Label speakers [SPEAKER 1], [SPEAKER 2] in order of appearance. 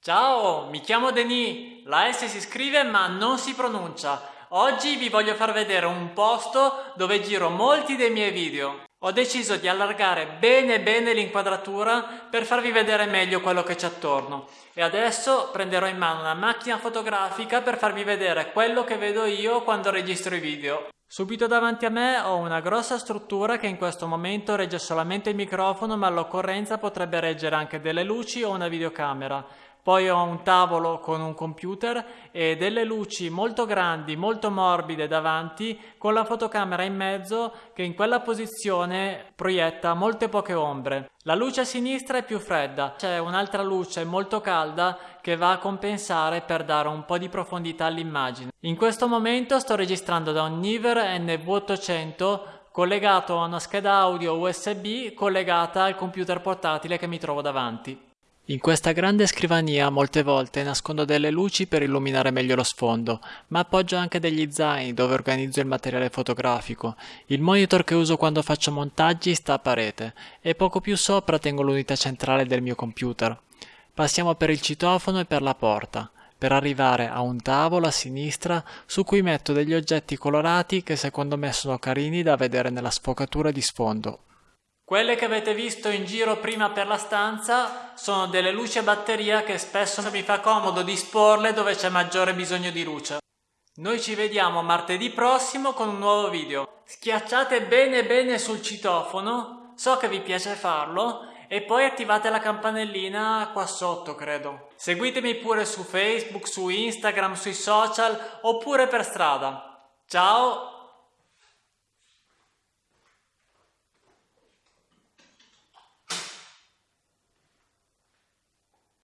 [SPEAKER 1] Ciao, mi chiamo Denis, la S si scrive ma non si pronuncia. Oggi vi voglio far vedere un posto dove giro molti dei miei video. Ho deciso di allargare bene bene l'inquadratura per farvi vedere meglio quello che c'è attorno e adesso prenderò in mano una macchina fotografica per farvi vedere quello che vedo io quando registro i video. Subito davanti a me ho una grossa struttura che in questo momento regge solamente il microfono ma all'occorrenza potrebbe reggere anche delle luci o una videocamera. Poi ho un tavolo con un computer e delle luci molto grandi, molto morbide davanti con la fotocamera in mezzo che in quella posizione proietta molte poche ombre. La luce a sinistra è più fredda, c'è un'altra luce molto calda che va a compensare per dare un po' di profondità all'immagine. In questo momento sto registrando da un Niver NV800 collegato a una scheda audio USB collegata al computer portatile che mi trovo davanti. In questa grande scrivania molte volte nascondo delle luci per illuminare meglio lo sfondo, ma appoggio anche degli zaini dove organizzo il materiale fotografico. Il monitor che uso quando faccio montaggi sta a parete e poco più sopra tengo l'unità centrale del mio computer. Passiamo per il citofono e per la porta, per arrivare a un tavolo a sinistra su cui metto degli oggetti colorati che secondo me sono carini da vedere nella sfocatura di sfondo. Quelle che avete visto in giro prima per la stanza sono delle luci a batteria che spesso mi fa comodo disporle dove c'è maggiore bisogno di luce. Noi ci vediamo martedì prossimo con un nuovo video. Schiacciate bene bene sul citofono, so che vi piace farlo, e poi attivate la campanellina qua sotto credo. Seguitemi pure su Facebook, su Instagram, sui social oppure per strada. Ciao!